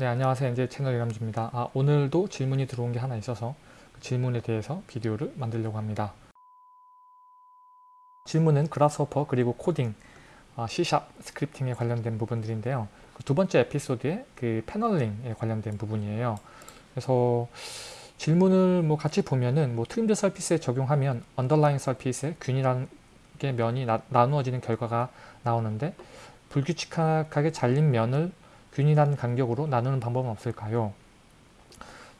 네 안녕하세요. 이제 채널 이람주입니다. 아, 오늘도 질문이 들어온 게 하나 있어서 그 질문에 대해서 비디오를 만들려고 합니다. 질문은 Grasshopper 그리고 코딩 아, C샵 스크립팅에 관련된 부분들인데요. 그 두 번째 에피소드의 그 paneling에 관련된 부분이에요. 그래서 질문을 뭐 같이 보면은 뭐 trimmed surface에 적용하면 underlying surface에 균일한 게 면이 나, 나누어지는 결과가 나오는데 불규칙하게 잘린 면을 균일한 간격으로 나누는 방법은 없을까요?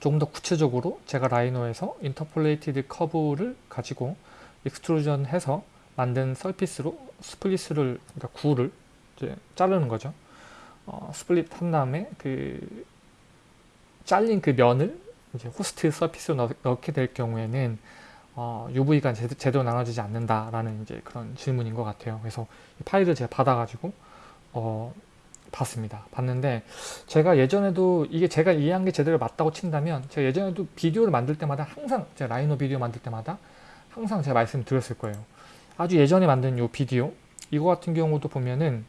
조금 더 구체적으로 제가 Rhino에서 interpolated curve를 가지고 extrusion 해서 만든 surface로 split을 그러니까 구를 이제 자르는 거죠. 어, split 한 다음에 그 잘린 그 면을 이제 host surface로 넣, 게될 경우에는 어, UV가 제대로, 제대로 나눠지지 않는다라는 이제 그런 질문인 것 같아요. 그래서 파일을 제가 받아가지고 어, 봤습니다. 봤는데 제가 예전에도 이게 제가 이해한 게 제대로 맞다고 친다면 제가 예전에도 비디오를 만들 때마다 항상 제가 라이노 비디오 만들 때마다 항상 제가 말씀 드렸을 거예요. 아주 예전에 만든 이 비디오 이거 같은 경우도 보면은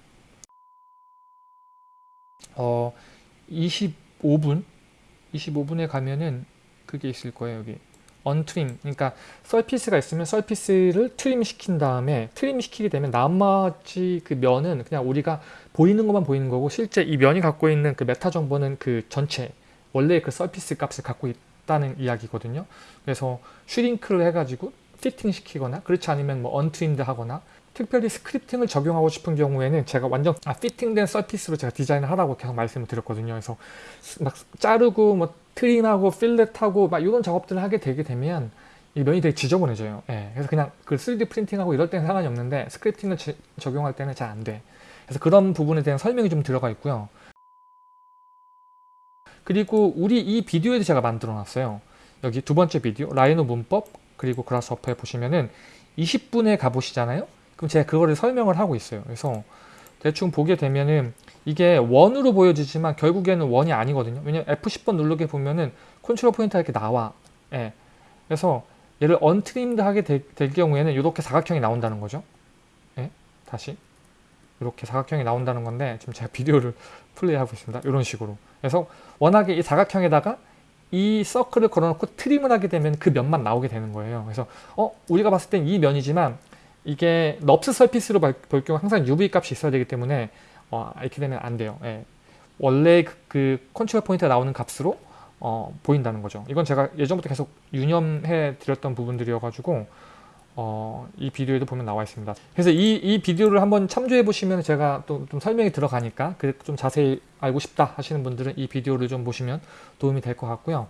어 25분 25분에 가면은 그게 있을 거예요 여기 untrim 그러니까 surface가 있으면 surface를 trim 시킨 다음에 trim 시키게 되면 나머지 그 면은 그냥 우리가 보이는 것만 보이는 거고 실제 이 면이 갖고 있는 그 메타 정보는 그 전체 원래 그 surface 값을 갖고 있다는 이야기거든요. 그래서 shrink를 해가지고 피팅 시키거나 그렇지 않으면 뭐 untrimmed 하거나 특별히 scripting을 적용하고 싶은 경우에는 제가 완전 아, fitting된 surface로 제가 디자인을 하라고 계속 말씀을 드렸거든요. 그래서 막 자르고 뭐 트림하고 필렛하고 막 이런 작업들을 하게 되게 되면 이 면이 되게 지저분해져요. 예, 그래서 그냥 그 3D 프린팅하고 이럴 때는 상관이 없는데 스크립팅을 지, 적용할 때는 잘 안 돼. 그래서 그런 부분에 대한 설명이 좀 들어가 있고요. 그리고 우리 이 비디오에도 제가 만들어 놨어요. 여기 두 번째 비디오 라이노 문법 그리고 그라스워퍼에 보시면은 20분에 가보시잖아요. 그럼 제가 그거를 설명을 하고 있어요. 그래서 대충 보게 되면은 이게 원으로 보여지지만 결국에는 원이 아니거든요. 왜냐면 F10번 누르게 보면은 control point가 이렇게 나와. 예. 그래서 얘를 untrimmed 하게 되, 될 경우에는 이렇게 사각형이 나온다는 거죠. 예. 다시 이렇게 사각형이 나온다는 건데 지금 제가 비디오를 플레이하고 있습니다. 이런 식으로. 그래서 워낙에 이 사각형에다가 이 서클을 걸어놓고 trim을 하게 되면 그 면만 나오게 되는 거예요. 그래서 어 우리가 봤을 땐 이 면이지만 이게 NURBS surface로 볼 경우 항상 UV 값이 있어야 되기 때문에 어, 이렇게 되면 안 돼요. 예. 원래 그, 그 control point가 나오는 값으로 어, 보인다는 거죠. 이건 제가 예전부터 계속 유념해 드렸던 부분들이어가지고 어, 이 비디오에도 보면 나와 있습니다. 그래서 이, 이 비디오를 한번 참조해 보시면 제가 또 좀 설명이 들어가니까 좀 자세히 알고 싶다 하시는 분들은 이 비디오를 좀 보시면 도움이 될 것 같고요.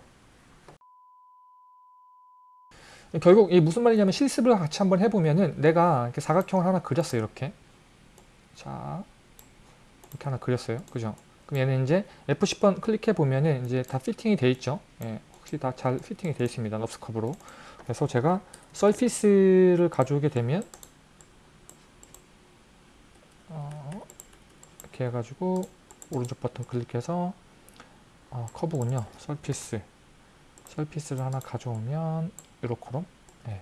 결국 이 무슨 말이냐면 실습을 같이 한번 해보면은 내가 이렇게 사각형을 하나 그렸어요 이렇게. 자 이렇게 하나 그렸어요. 그죠? 그럼 얘는 이제 F10번 클릭해 보면은 이제 다 피팅이 돼 있죠? 예, 혹시 다 잘 피팅이 되어 있습니다 커브로. 그래서 제가 서피스를 가져오게 되면 어, 이렇게 해가지고 오른쪽 버튼 클릭해서 어, 커브군요. surface surface를 하나 가져오면 이렇게로 네.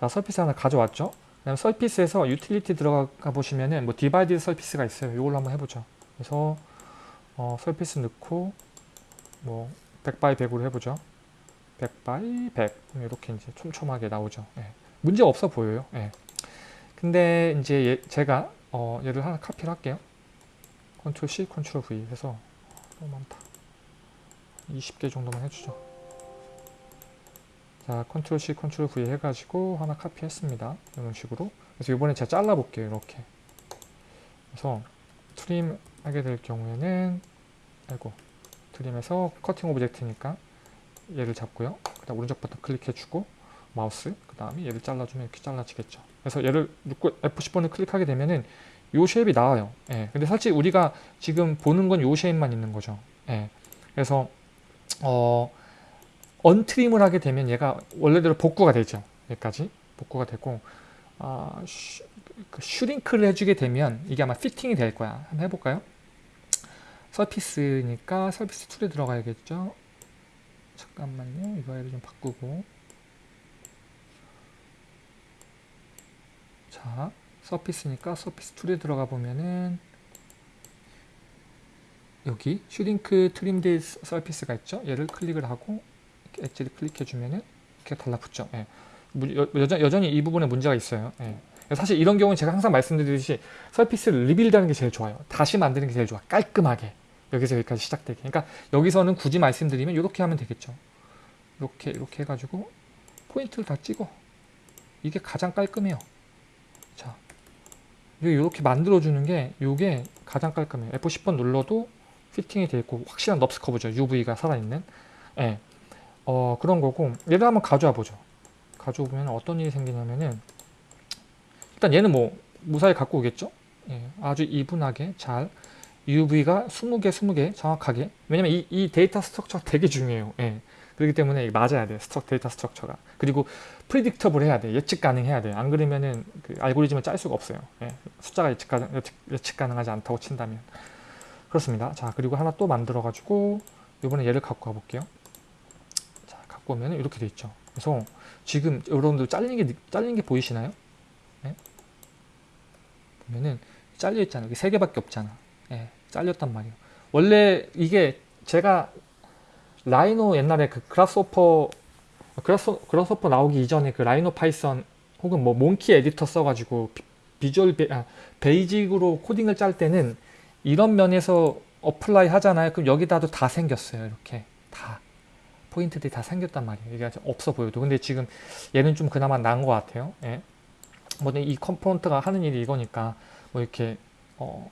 자 surface 하나 가져왔죠? 그 다음 surface에서 utility 들어가 보시면은 뭐 divide surface가 있어요. 이걸로 한번 해보죠. 그래서 어, surface 넣고 뭐 100 by 100으로 해보죠. 100 by 100 이렇게 이제 촘촘하게 나오죠. 예. 문제 없어 보여요. 예. 근데 이제 얘, 제가 어, 얘를 하나 카피를 할게요. control C control V 해서 너무 많다. 20개 정도만 해주죠 자 control C control V 해가지고 하나 카피했습니다. 이런 식으로. 그래서 이번에 제가 잘라 볼게요 이렇게. 그래서 trim 하게 될 경우에는 아이고 trim에서 cutting object니까 얘를 잡고요. 그 다음 오른쪽 버튼 클릭해주고 마우스 그 다음에 얘를 잘라주면 이렇게 잘라지겠죠. 그래서 얘를 두고 F10번을 클릭하게 되면은 요 shape이 나와요. 예. 근데 사실 우리가 지금 보는 건 요 shape만 있는 거죠. 예. 그래서 어 untrim을 하게 되면 얘가 원래대로 복구가 되죠. 여기까지 복구가 되고 어, 슈, 그 shrink를 해주게 되면 이게 아마 fitting이 될 거야. 한번 해볼까요? surface니까 surface tool에 들어가야겠죠. 잠깐만요. 이거 를좀 바꾸고 자 surface니까 surface tool에 들어가 보면은 여기 shrink trimmed surface가 있죠. 얘를 클릭을 하고 엣지를 클릭해 주면은 이렇게 달라붙죠. 예. 여전, 여전히 이 부분에 문제가 있어요. 예. 사실 이런 경우는 제가 항상 말씀드리듯이 surface를 rebuild하는 게 제일 좋아요. 다시 만드는 게 제일 좋아. 깔끔하게. 여기서 여기까지 시작되게. 그러니까 여기서는 굳이 말씀드리면 이렇게 하면 되겠죠. 이렇게 이렇게 해가지고 포인트를 다 찍어. 이게 가장 깔끔해요. 자, 이렇게 만들어주는 게 이게 가장 깔끔해요. F10번 눌러도 fitting이 돼 있고 확실한 NURBS curve죠. UV가 살아있는. 예. 어, 그런 거고 얘를 한번 가져와 보죠. 가져와 보면 어떤 일이 생기냐면은 일단 얘는 뭐 무사히 갖고 오겠죠. 예, 아주 even하게 잘 UV가 20개 20개 정확하게 왜냐면 이, 이 data structure가 되게 중요해요. 예. 그렇기 때문에 맞아야 돼. struc- data structure가. 그리고 predictable 해야 돼. 예측 가능해야 돼. 안 그러면은 그 알고리즘을 짤 수가 없어요. 예. 숫자가 예측, 가능, 예측, 예측 가능하지 않다고 친다면. 그렇습니다. 자, 그리고 하나 또 만들어 가지고 이번에 얘를 갖고 가 볼게요. 오면 이렇게 돼 있죠. 그래서 지금 여러분들 잘린 게 느- 잘린 게 보이시나요? 예? 보면은 잘려 있잖아요. 여기 세 개밖에 없잖아. 예, 잘렸단 말이에요. 원래 이게 제가 Rhino 옛날에 그 Grasshopper Grass- Grasshopper 나오기 이전에 그 Rhino Python 혹은 뭐 Monkey Editor 써가지고 비, 비주얼 베, 아, Basic으로 코딩을 짤 때는 이런 면에서 apply 하잖아요. 그럼 여기다도 다 생겼어요. 이렇게 다 포인트들이 다 생겼단 말이에요. 이게 없어 보여도 근데 지금 얘는 좀 그나마 나은 것 같아요. 예. 뭐이 component가 하는 일이 이거니까 뭐 이렇게 어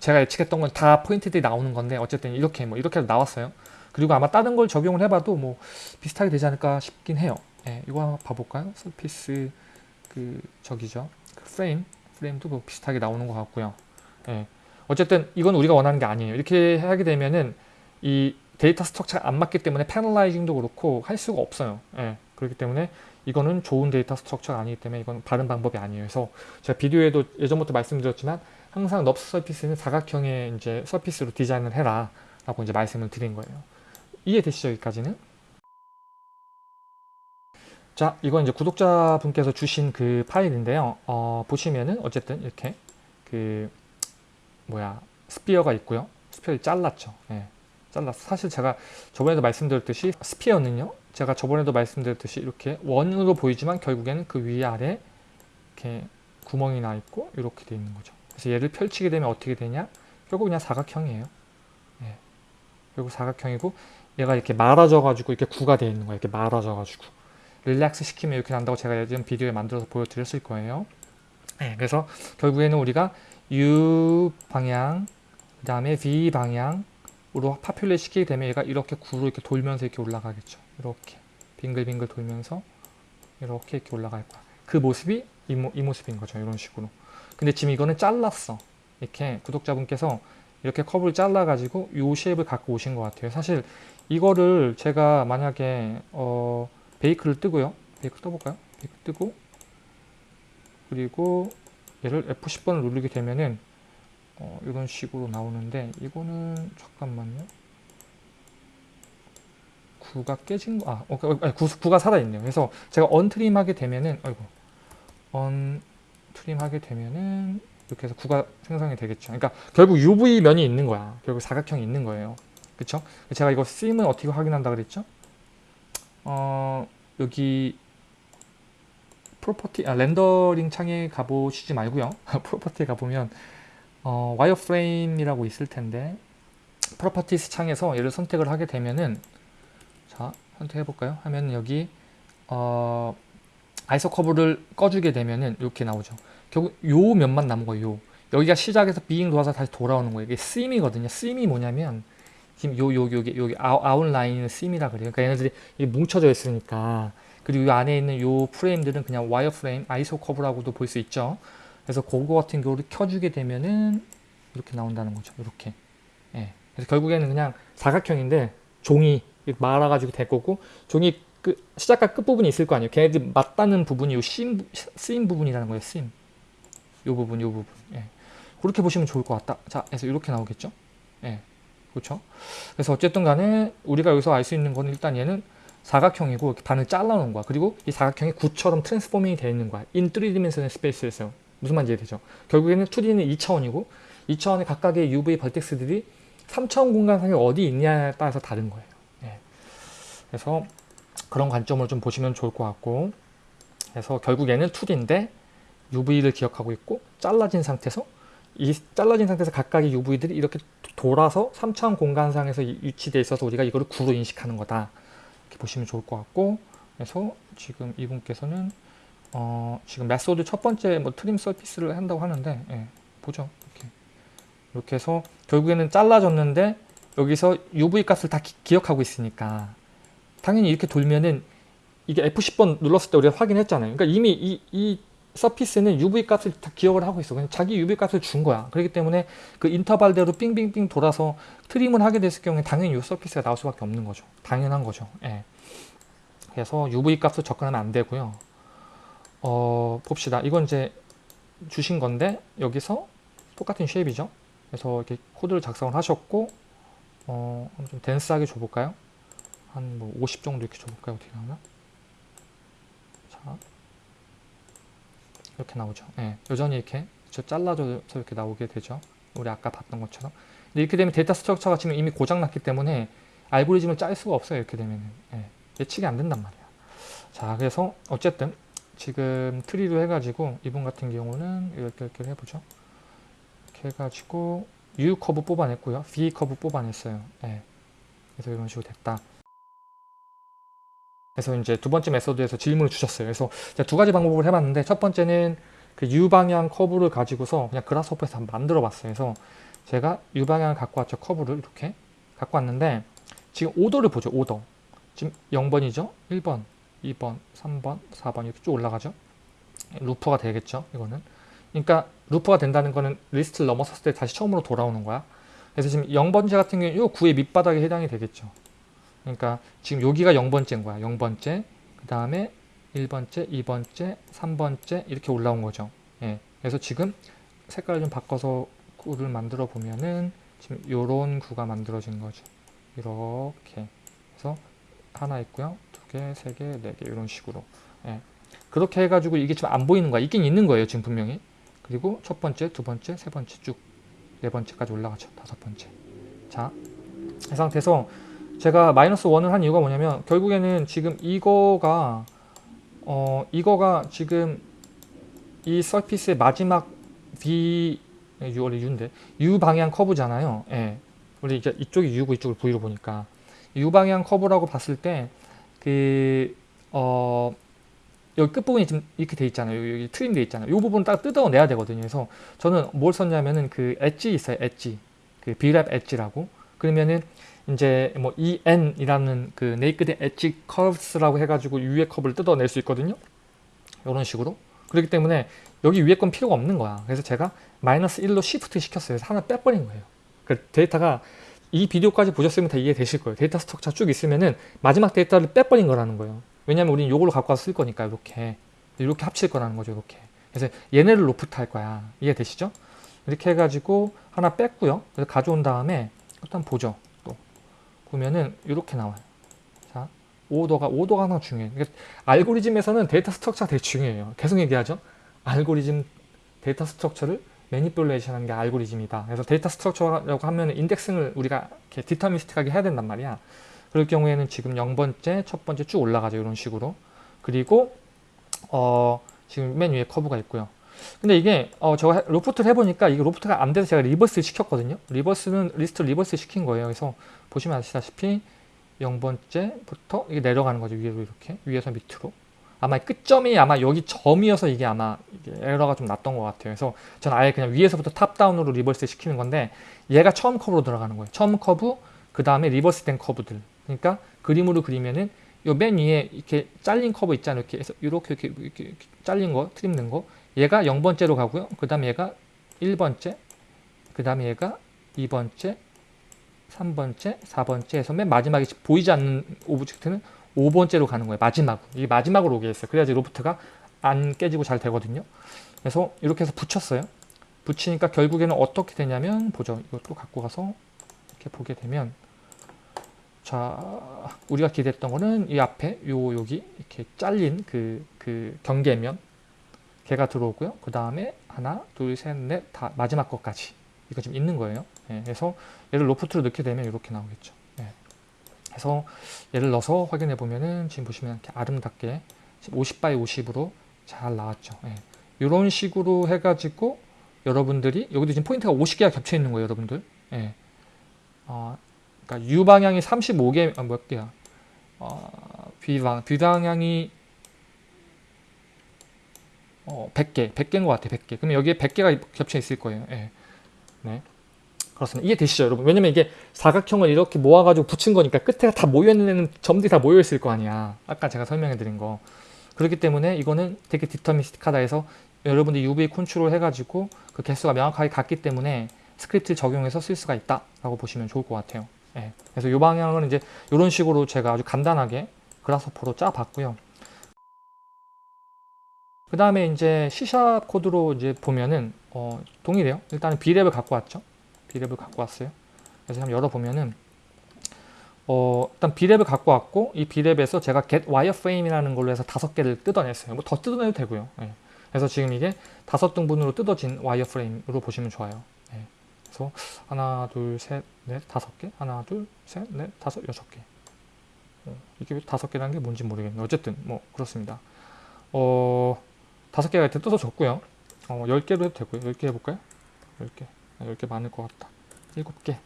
제가 예측했던 건 다 포인트들이 나오는 건데 어쨌든 이렇게 뭐 이렇게 나왔어요. 그리고 아마 다른 걸 적용을 해봐도 뭐 비슷하게 되지 않을까 싶긴 해요. 예, 이거 한번 봐볼까요? surface 그 저기죠. 그 frame frame도 뭐 비슷하게 나오는 것 같고요. 예, 어쨌든 이건 우리가 원하는 게 아니에요. 이렇게 하게 되면은 이 data structure가 안 맞기 때문에 panelizing도 그렇고 할 수가 없어요. 예, 그렇기 때문에 이거는 좋은 data structure가 아니기 때문에 이건 바른 방법이 아니에요. 그래서 제가 비디오에도 예전부터 말씀드렸지만 항상 NURBS surface는 사각형의 이제 surface로 디자인을 해라 라고 이제 말씀을 드린 거예요. 이해되시죠? 여기까지는? 자, 이건 이제 구독자분께서 주신 그 파일인데요. 어, 보시면은 어쨌든 이렇게 그 뭐야 sphere가 있고요. sphere를 잘랐죠. 예, 잘랐어. 사실 제가 저번에도 말씀드렸듯이 스피어는요. 제가 저번에도 말씀드렸듯이 이렇게 원으로 보이지만 결국에는 그 위아래 이렇게 구멍이 나 있고 이렇게 돼 있는 거죠. 그래서 얘를 펼치게 되면 어떻게 되냐? 결국 그냥 사각형이에요. 예. 결국 사각형이고 얘가 이렇게 말아져 가지고 이렇게 구가 되어 있는 거예요. 이렇게 말아져 가지고 릴렉스 시키면 이렇게 난다고 제가 예전 비디오에 만들어서 보여드렸을 거예요. 예. 그래서 결국에는 우리가 U 방향 그 다음에 V 방향 으로 파퓰레 시키게 되면 얘가 이렇게 구로 이렇게 돌면서 이렇게 올라가겠죠. 이렇게 빙글빙글 돌면서 이렇게 이렇게 올라갈 거야. 그 모습이 이, 모, 이 모습인 거죠. 이런 식으로. 근데 지금 이거는 잘랐어. 이렇게 구독자분께서 이렇게 컵을 잘라가지고 요 쉐입을 갖고 오신 것 같아요. 사실 이거를 제가 만약에 어, 베이크를 뜨고요. 베이크 떠볼까요? 베이크 뜨고 그리고 얘를 F10번을 누르게 되면은 어, 이런 식으로 나오는데 이거는 잠깐만요. 구가 깨진 거, 아, 어, 어, 아니, 구, 구가 살아있네요. 그래서 제가 언트림 하게 되면은, 아이고, 언트림 하게 되면은, 이렇게 해서 구가 생성이 되겠죠. 그러니까 결국 UV 면이 있는 거야. 결국 사각형이 있는 거예요. 그쵸? 제가 이거 쓰임은 어떻게 확인한다 그랬죠? 어, 여기, property, 아, rendering 창에 가보시지 말고요. property에 가보면, 어, wireframe이라고 있을 텐데, properties 창에서 얘를 선택을 하게 되면은, 자, 선택해 볼까요? 하면 여기 어, iso curve를 꺼주게 되면은 이렇게 나오죠. 결국 요 면만 남은 거예요. 요. 여기가 시작해서 비잉 돌아서 다시 돌아오는 거예요. 이게 seam이거든요. seam이 뭐냐면 지금 요, 요, 요게, 여기 아웃라인은 seam이라 그래요. 그러니까 얘네들이 뭉쳐져 있으니까 그리고 이 안에 있는 요 프레임들은 그냥 wireframe, isocurve라고도 볼 수 있죠. 그래서 그거 같은 경우를 켜주게 되면은 이렇게 나온다는 거죠. 이렇게. 예. 그래서 결국에는 그냥 사각형인데 종이 말아가지고 될 거고 종이 그 시작과 끝 부분이 있을 거 아니에요. 걔네들 맞닿는 부분이 요 seam, seam 부분이라는 거예요. seam. 요 부분, 요 부분. 예. 그렇게 보시면 좋을 것 같다. 자, 그래서 이렇게 나오겠죠. 예. 그렇죠. 그래서 어쨌든 간에 우리가 여기서 알 수 있는 거는 일단 얘는 사각형이고 반을 잘라놓은 거야. 그리고 이 사각형이 구처럼 transforming이 되어 있는 거야. in 3 dimensional space에서. 무슨 말인지 이해되죠? 결국에는 2D는 2차원이고 2차원의 각각의 UV vertex들이 3차원 공간상이 어디 있냐에 따라서 다른 거예요. 예. 그래서 그런 관점을 좀 보시면 좋을 것 같고 그래서 결국에는 2D인데 UV를 기억하고 있고 잘라진 상태에서 이 잘라진 상태에서 각각의 UV들이 이렇게 돌아서 3차원 공간상에서 위치되어 있어서 우리가 이거를 구로 인식하는 거다. 이렇게 보시면 좋을 것 같고 그래서 지금 이분께서는 어 지금 method 첫 번째 뭐 trim surface를 한다고 하는데 예, 보죠. 이렇게 이렇게 해서 결국에는 잘라졌는데 여기서 UV 값을 다 기, 억하고 있으니까 당연히 이렇게 돌면은 이게 F10번 눌렀을 때 우리가 확인했잖아요. 그러니까 이미 이, 이 서피스는 UV 값을 다 기억을 하고 있어. 그냥 자기 UV 값을 준 거야. 그렇기 때문에 그 인터벌대로 삥삥삥 돌아서 트림을 하게 됐을 경우에 당연히 이 서피스가 나올 수밖에 없는 거죠. 당연한 거죠. 예. 그래서 UV 값을 접근하면 안 되고요. 어, 봅시다. 이건 이제 주신 건데 여기서 똑같은 쉐입이죠. 그래서 이렇게 코드를 작성을 하셨고 어, 좀 dense하게 줘볼까요? 한 뭐 50 정도 이렇게 줘볼까요? 어떻게 나오나? 자, 이렇게 나오죠. 예, 여전히 이렇게 저 잘라져서 이렇게 나오게 되죠. 우리 아까 봤던 것처럼. 근데 이렇게 되면 data structure가 지금 이미 고장났기 때문에 알고리즘을 짤 수가 없어요. 이렇게 되면은. 예, 예측이 안 된단 말이야. 자, 그래서 어쨌든 지금 tree로 해가지고 이분 같은 경우는 이렇게 이렇게 해보죠. 이렇게 해가지고 U 커브 뽑아냈고요. V 커브 뽑아냈어요. 예. 그래서 이런 식으로 됐다. 그래서 이제 두 번째 method에서 질문을 주셨어요. 그래서 제가 두 가지 방법을 해봤는데 첫 번째는 그 U 방향 커브를 가지고서 그냥 Grasshopper에서 한번 만들어 봤어요. 그래서 제가 U 방향을 갖고 왔죠. 커브를 이렇게 갖고 왔는데 지금 order를 보죠. order. 지금 0번이죠. 1번, 2번, 3번, 4번 이렇게 쭉 올라가죠. loop가 되겠죠. 이거는. 그러니까 loop가 된다는 거는 리스트를 넘어섰을 때 다시 처음으로 돌아오는 거야. 그래서 지금 0번째 같은 경우는 이 구의 밑바닥에 해당이 되겠죠. 그러니까 지금 여기가 0번째인 거야. 0번째, 그 다음에 1번째, 2번째, 3번째 이렇게 올라온 거죠. 예. 그래서 지금 색깔을 좀 바꿔서 구를 만들어 보면은 지금 요런 구가 만들어진 거죠. 이렇게. 그래서 하나 있고요. 두 개, 세 개, 네개 이런 식으로. 예. 그렇게 해가지고 이게 지금 안 보이는 거야. 있긴 있는 거예요. 지금 분명히. 그리고 첫 번째, 두 번째, 세 번째 쭉 네 번째까지 올라가죠. 다섯 번째. 자, 이 상태에서 제가 마이너스 원을 한 이유가 뭐냐면 결국에는 지금 이거가 어 이거가 지금 이 서피스의 마지막 V U 원래 U인데 U 방향 커브잖아요. 예. 우리 이제 이쪽이 U고 이쪽을 V로 보니까 U 방향 커브라고 봤을 때 그 어 여기 끝부분이 지금 이렇게 돼 있잖아요. 여기, trim 돼 있잖아요. 이 부분 딱 뜯어내야 되거든요. 그래서 저는 뭘 썼냐면은 그 엣지 있어요. 엣지. 그 Brep edge라고. 그러면은 이제 뭐 EN이라는 그 naked edge curves라고 해가지고 위에 커브를 뜯어낼 수 있거든요. 이런 식으로. 그렇기 때문에 여기 위에 건 필요가 없는 거야. 그래서 제가 마이너스 1로 shift 시켰어요. 그래서 하나 빼버린 거예요. 그 데이터가 이 비디오까지 보셨으면 다 이해되실 거예요. data structure 쭉 있으면은 마지막 데이터를 빼버린 거라는 거예요. 왜냐면 우리는 요걸로 갖고 와서 쓸 거니까 이렇게 이렇게 합칠 거라는 거죠. 이렇게. 그래서 얘네를 로프트 할 거야. 이해되시죠? 이렇게 해가지고 하나 뺐고요. 그래서 가져온 다음에 일단 보죠. 보면은 이렇게 나와요. 자, 오더가 오더가 항상 중요해요. 그러니까 알고리즘에서는 data structure가 되게 중요해요. 계속 얘기하죠. 알고리즘 data structure를 manipulation 하는 게 알고리즘이다. 그래서 data structure라고 하면 indexing을 우리가 이렇게 deterministic하게 해야 된단 말이야. 그럴 경우에는 지금 0번째, 첫 번째 쭉 올라가죠. 이런 식으로. 그리고 어, 지금 맨 위에 커브가 있고요. 근데 이게 어, 제가 loft를 해보니까 이게 loft가 안 돼서 제가 reverse 시켰거든요. reverse는 리스트 reverse 시킨 거예요. 그래서 보시면 아시다시피 0번째부터 이게 내려가는 거죠. 위로 이렇게 위에서 밑으로. 아마 끝점이 아마 여기 점이어서 이게 아마 이게 에러가 좀 났던 것 같아요. 그래서 저는 아예 그냥 위에서부터 top-down으로 reverse 시키는 건데 얘가 처음 커브로 들어가는 거예요. 처음 커브, 그 다음에 reverse 된 커브들. 그러니까 그림으로 그리면은 요 맨 위에 이렇게 잘린 커브 있잖아요. 이렇게 해서 이렇게 이렇게, 이렇게, 이렇게 잘린 거, trim 된 거. 얘가 0번째로 가고요. 그 다음에 얘가 1번째, 그 다음에 얘가 2번째, 3번째, 4번째 해서 맨 마지막에 보이지 않는 object는 5번째로 가는 거예요. 마지막으로. 이게 마지막으로 오게 했어요. 그래야지 로프트가 안 깨지고 잘 되거든요. 그래서 이렇게 해서 붙였어요. 붙이니까 결국에는 어떻게 되냐면 보죠. 이것도 갖고 가서 이렇게 보게 되면 자 우리가 기대했던 거는 이 앞에 요 여기 이렇게 잘린 그, 그 경계면 걔가 들어오고요. 그 다음에 하나, 둘, 셋, 넷, 다 마지막 것까지 이거 지금 있는 거예요. 예, 그래서 얘를 loft로 넣게 되면 이렇게 나오겠죠. 예. 그래서 얘를 넣어서 확인해 보면은 지금 보시면 이렇게 아름답게 50 by 50으로 잘 나왔죠. 예. 이런 식으로 해가지고 여러분들이 여기도 지금 포인트가 50개가 겹쳐 있는 거예요, 여러분들. 예. 어, 그러니까 U 방향이 35개 아, 몇 개야? 어, V 방 V 방향이 어, 100개, 100개인 것 같아, 100개. 그러면 여기에 100개가 겹쳐 있을 거예요. 예. 네. 그렇습니다. 이해되시죠, 여러분? 왜냐면 이게 사각형을 이렇게 모아가지고 붙인 거니까 끝에가 다 모여있는 점들이 다 모여있을 거 아니야. 아까 제가 설명해드린 거. 그렇기 때문에 이거는 되게 디터미스틱하다 해서 여러분들이 UV 컨트롤 해가지고 그 개수가 명확하게 같기 때문에 스크립트를 적용해서 쓸 수가 있다라고 보시면 좋을 것 같아요. 예. 그래서 이 방향은 이제 이런 식으로 제가 아주 간단하게 Grasshopper로 짜봤고요. 그 다음에 이제 C샵 코드로 이제 보면은 어, 동일해요. 일단은 B랩을 갖고 왔죠. B랩을 갖고 왔어요. 그래서 한번 열어보면은 어, 일단 B랩을 갖고 왔고 이 B랩에서 제가 get wireframe이라는 걸로 해서 다섯 개를 뜯어냈어요. 뭐 더 뜯어내도 되고요. 예. 그래서 지금 이게 다섯 등분으로 뜯어진 와이어프레임으로 보시면 좋아요. 예. 그래서 하나, 둘, 셋, 넷, 다섯 개. 하나, 둘, 셋, 넷, 다섯, 여섯 개. 어, 이게 다섯 개라는 게 뭔지 모르겠네요. 어쨌든 뭐 그렇습니다. 어, 다섯 개가 이렇게 뜯어졌고요. 어, 열 개로 해도 되고요. 열개 해볼까요? 열 개. 아, 열개 많을 것 같다. 일곱 개.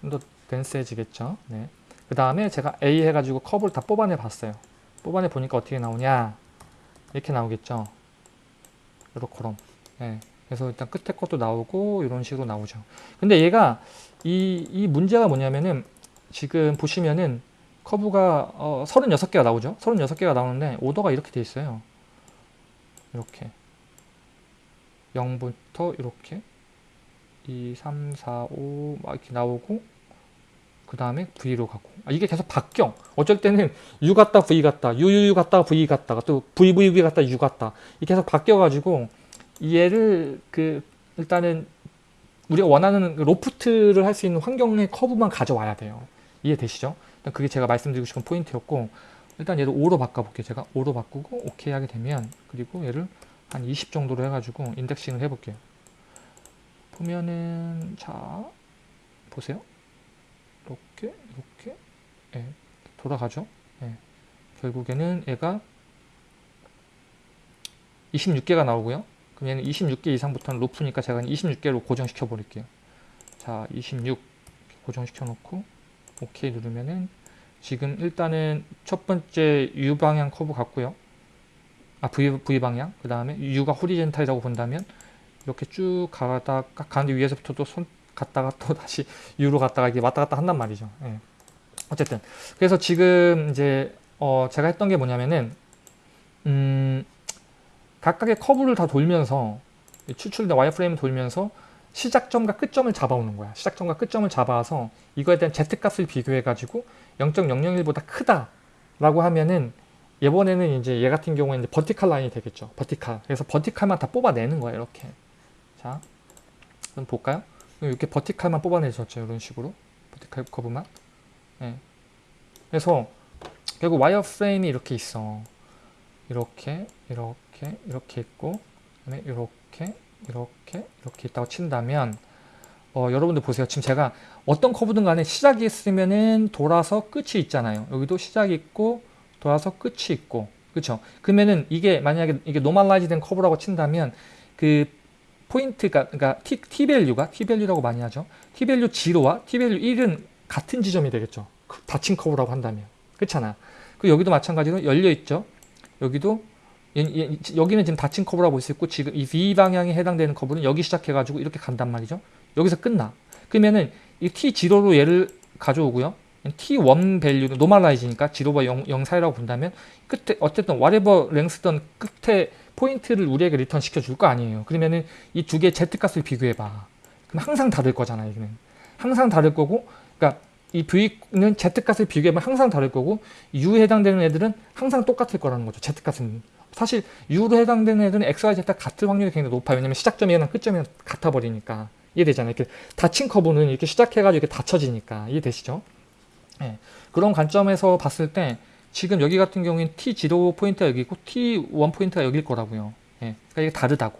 좀더 댄스해지겠죠. 네. 그 다음에 제가 A 해가지고 컵을 다 뽑아내 봤어요. 뽑아내 보니까 어떻게 나오냐. 이렇게 나오겠죠. 요렇게럼. 네. 그래서 일단 끝에 것도 나오고 이런 식으로 나오죠. 근데 얘가 이, 이 문제가 뭐냐면은 지금 보시면은 커브가 어, 36개가 나오죠. 36개가 나오는데 오더가 이렇게 돼 있어요. 이렇게 0부터 이렇게 2, 3, 4, 5 막 이렇게 나오고 그 다음에 V로 가고. 아, 이게 계속 바뀌어. 어쩔 때는 U 갔다 V 갔다 UU 갔다 V 갔다가 또 VVV 갔다 U 갔다. 이게 계속 바뀌어 가지고 얘를 그 일단은 우리가 원하는 그 로프트를 할 수 있는 환경의 커브만 가져와야 돼요. 이해되시죠? 일단 그게 제가 말씀드리고 싶은 포인트였고 일단 얘를 5로 바꿔볼게요. 제가 5로 바꾸고 오케이 하게 되면 그리고 얘를 한 20 정도로 해가지고 인덱싱을 해볼게요 보면은 자 보세요 이렇게 이렇게 예, 돌아가죠. 예. 결국에는 얘가 26개가 나오고요. 그럼 얘는 26개 이상부터는 로프니까 제가 26개로 고정시켜 버릴게요. 자, 26 고정시켜 놓고 오케이 누르면은 지금 일단은 첫 번째 U 방향 커브 같고요. 아 V, v 방향 그 다음에 U가 호리젠탈이라고 본다면 이렇게 쭉 가다가 가는데 위에서부터 또 손 갔다가 또 다시 U로 갔다가 이게 왔다 갔다 한단 말이죠. 예. 어쨌든 그래서 지금 이제 어 제가 했던 게 뭐냐면은 음 각각의 커브를 다 돌면서 추출된 와이어프레임을 돌면서 시작점과 끝점을 잡아오는 거야. 시작점과 끝점을 잡아서 이거에 대한 Z값을 비교해 가지고 0.001보다 크다라고 하면은 이번에는 이제 얘 같은 경우에는 버티칼 라인이 되겠죠. 버티칼. 그래서 버티칼만 다 뽑아내는 거예요. 이렇게. 자, 그럼 볼까요? 이렇게 버티칼만 뽑아내셨죠. 이런 식으로. 버티칼 커브만. 네. 그래서 결국 wire frame이 이렇게 있어. 이렇게, 이렇게, 이렇게 있고, 그다음에 이렇게, 이렇게, 이렇게 있다고 친다면, 어, 여러분들 보세요. 지금 제가 어떤 커브든 간에 시작이 있으면은 돌아서 끝이 있잖아요. 여기도 시작이 있고, 돌아서 끝이 있고, 그렇죠? 그러면은 이게 만약에 이게 normalize 된 커브라고 친다면 그 포인트가 그러니까 t, t 밸류가 t 밸류라고 많이 하죠. t value 0와 t value 1은 같은 지점이 되겠죠. 그 닫힌 커브라고 한다면. 그렇잖아. 그 여기도 마찬가지로 열려 있죠. 여기도 여기는 지금 닫힌 커브라고 볼 수 있고 지금 이 V 방향에 해당되는 커브는 여기 시작해 가지고 이렇게 간단 말이죠. 여기서 끝나. 그러면은 이 T0로 얘를 가져오고요. T1 밸류는 노멀라이즈니까 0과 0, 0 사이라고 본다면 끝에 어쨌든 whatever length던 끝에 포인트를 우리에게 리턴 시켜줄 거 아니에요. 그러면은 이 두 개의 z값을 비교해봐. 그럼 항상 다를 거잖아, 여기는. 항상 다를 거고, 그러니까 이 v는 z값을 비교해보면 항상 다를 거고, u에 해당되는 애들은 항상 똑같을 거라는 거죠. z값은. 사실 u로 해당되는 애들은 x, y, z가 같을 확률이 굉장히 높아요. 왜냐면 시작점이나 끝점이 같아 버리니까. 이해되잖아요. 이렇게 닫힌 커브는 이렇게 시작해가지고 이렇게 닫혀지니까. 이해되시죠? 네. 그런 관점에서 봤을 때 지금 여기 같은 경우에는 T0 포인트가 여기고 T1 포인트가 여기일 거라고요. 예, 그러니까 이게 다르다고.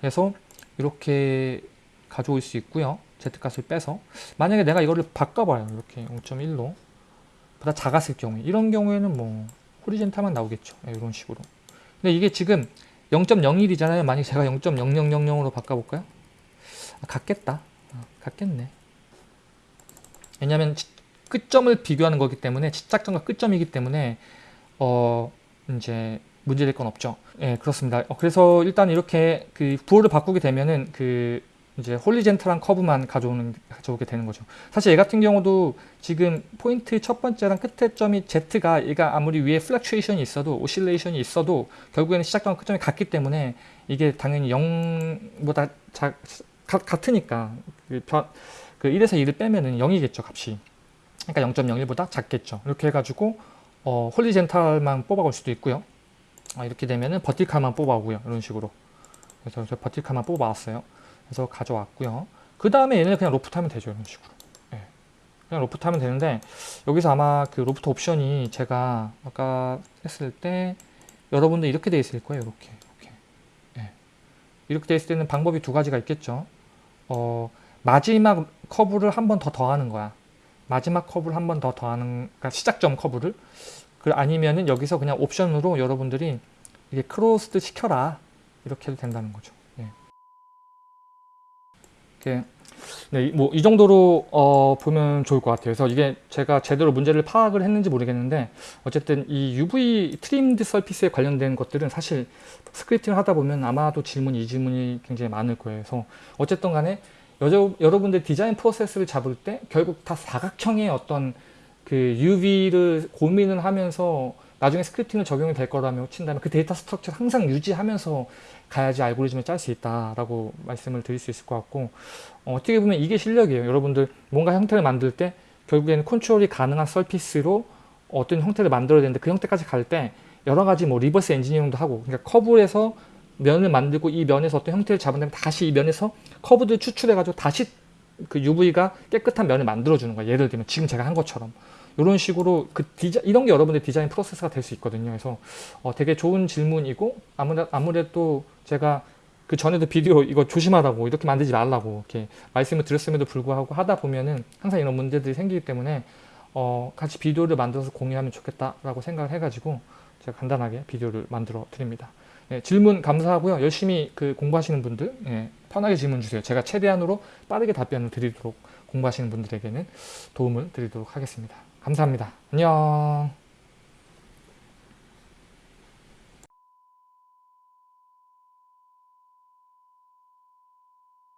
그래서 이렇게 가져올 수 있고요. Z값을 빼서 만약에 내가 이거를 바꿔봐요. 이렇게 0.1로 보다 작았을 경우에 이런 경우에는 뭐 호리젠탈만 나오겠죠. 네, 이런 식으로. 근데 이게 지금 0.01이잖아요. 만약에 제가 0.0000으로 바꿔볼까요? 아, 같겠다. 아, 같겠네. 왜냐하면 치- 끝점을 비교하는 거기 때문에 시작점과 끝점이기 때문에 어 이제 문제될 건 없죠. 예, 그렇습니다. 어, 그래서 일단 이렇게 그 부호를 바꾸게 되면은 그 이제 horizontal한 커브만 가져오는 가져오게 되는 거죠. 사실 얘 같은 경우도 지금 포인트 첫 번째랑 끝에 점이 Z가 얘가 아무리 위에 fluctuation이 있어도 oscillation이 있어도 결국에는 시작점 끝점이 같기 때문에 이게 당연히 0보다 자, 가, 같으니까 그, 변, 그 1에서 2를 빼면은 0이겠죠 값이. 그러니까 0.01보다 작겠죠. 이렇게 해가지고 어, horizontal만 뽑아올 수도 있고요. 아, 이렇게 되면은 버티칼만 뽑아오고요. 이런 식으로. 그래서 저 버티칼만 뽑아왔어요. 그래서 가져왔고요. 그 다음에 얘는 그냥 loft하면 되죠. 이런 식으로. 예. 그냥 loft하면 되는데 여기서 아마 그 로프트 옵션이 제가 아까 했을 때 여러분들 이렇게 돼 있을 거예요. 이렇게. 이렇게. 예. 이렇게 돼 있을 때는 방법이 두 가지가 있겠죠. 어, 마지막 커브를 한 번 더 더하는 거야. 마지막 커브를 한 번 더 더하는, 그러니까 시작점 커브를. 그 아니면은 여기서 그냥 옵션으로 여러분들이 이게 closed 시켜라. 이렇게 해도 된다는 거죠. 예. 이렇게 네, 뭐 이 정도로 어, 보면 좋을 것 같아요. 그래서 이게 제가 제대로 문제를 파악을 했는지 모르겠는데 어쨌든 이 UV trimmed surface에 관련된 것들은 사실 scripting을 하다 보면 아마도 질문 이 질문이 굉장히 많을 거예요. 그래서 어쨌든 간에 여러, 여러분들 디자인 프로세스를 잡을 때 결국 다 사각형의 어떤 그 UV를 고민을 하면서 나중에 scripting을 적용이 될 거라며 친다면 그 data structure를 항상 유지하면서 가야지 알고리즘을 짤 수 있다라고 말씀을 드릴 수 있을 것 같고 어, 떻게 보면 이게 실력이에요. 여러분들 뭔가 형태를 만들 때 결국에는 컨트롤이 가능한 surface로 어떤 형태를 만들어야 되는데 그 형태까지 갈 때 여러 가지 뭐 reverse engineering도 하고 그러니까 커브에서 면을 만들고 이 면에서 어떤 형태를 잡은 다음에 다시 이 면에서 커브를 추출해 가지고 다시 그 UV가 깨끗한 면을 만들어 주는 거예요. 예를 들면 지금 제가 한 것처럼 이런 식으로 그 디자 이런 게 여러분들 디자인 프로세스가 될 수 있거든요. 그래서 어, 되게 좋은 질문이고 아무래, 아무래도 제가 그 전에도 비디오 이거 조심하라고 이렇게 만들지 말라고 이렇게 말씀을 드렸음에도 불구하고 하다 보면은 항상 이런 문제들이 생기기 때문에 어, 같이 비디오를 만들어서 공유하면 좋겠다라고 생각을 해가지고 제가 간단하게 비디오를 만들어 드립니다. 예, 질문 감사하고요. 열심히 그 공부하시는 분들 예, 편하게 질문 주세요. 제가 최대한으로 빠르게 답변을 드리도록 공부하시는 분들에게는 도움을 드리도록 하겠습니다. 감사합니다. 안녕.